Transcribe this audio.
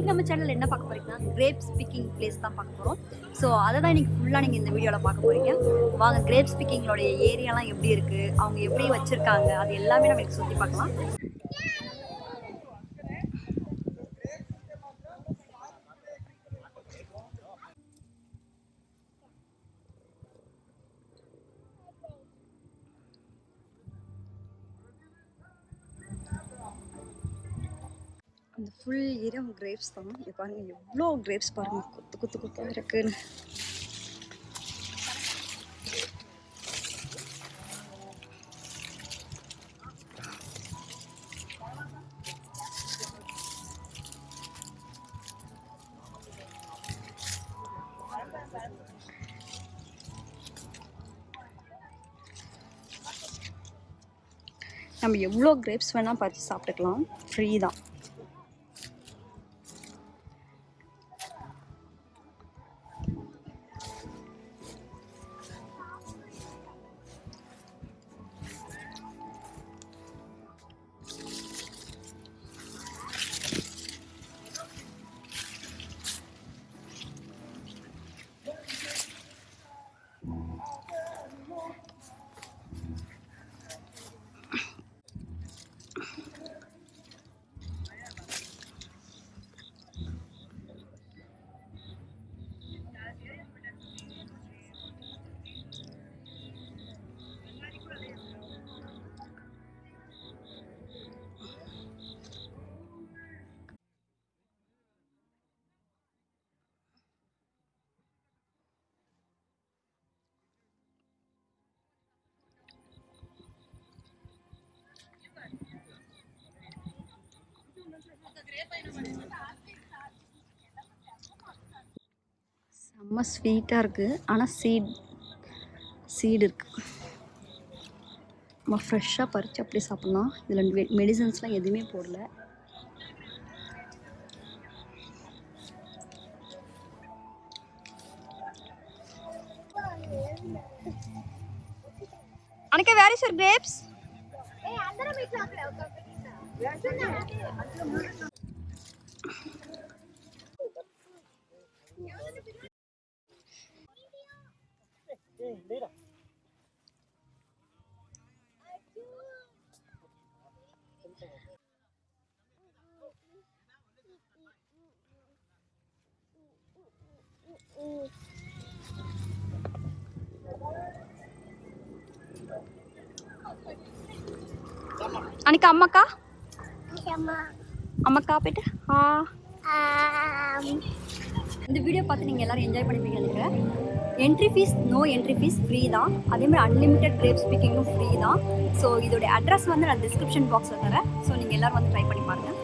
இன்னைக்கு நம்ம சேனல் என்ன பார்க்க போறீங்கன்னா கிரேப்ஸ் ஸ்பீக்கிங் பிளேஸ் தான் பார்க்க போகிறோம் ஸோ அதை தான் இன்னைக்கு ஃபுல்லாக நீங்கள் இந்த வீடியோவில் பார்க்க போறீங்க. வாங்க கிரேப் ஸ்பீக்கிங்களோட ஏரியாலாம் எப்படி இருக்குது அவங்க எப்படி வச்சுருக்காங்க? அது எல்லாமே நம்ம சுற்றி பார்க்கலாம். அந்த ஃபுல் ஏரியா கிரேப்ஸ் தான். இங்கே பாருங்கள் எவ்வளோ கிரேப்ஸ் பாருங்கள் குத்து குத்து குத்தாக இருக்குன்னு. நம்ம எவ்வளோ கிரேப்ஸ் வேணால் பறித்து சாப்பிட்டுக்கலாம். ஃப்ரீ தான். செம்ம ஸ்வீட்டாக இருக்குது ஆனால் சீட் சீடு இருக்குது நம்ம ஃப்ரெஷ்ஷாக பறித்து அப்படியே சாப்பிட்லாம். இதில் மெடிசன்ஸ்லாம் எதுவுமே போடல. அனக்கா where is your grapes đi đi đâu අනික අම්මකා අම්මකා අපිට හා ආ இந்த வீடியோ பார்த்து நீங்கள் எல்லோரும் என்ஜாய் பண்ணிப்பீங்க நினைக்கிறேன் entry fees no entry fees free தான். அதேமாதிரி அன்லிமிட்டெட் கிரேப் ஸ்பீக்கிங்கும் ஃப்ரீ தான். ஸோ இதோடைய அட்ரஸ் வந்து நான் டிஸ்கிரிப்ஷன் பாக்ஸில் தரேன். ஸோ நீங்கள் எல்லோரும் வந்து ட்ரை பண்ணி பாருங்கள்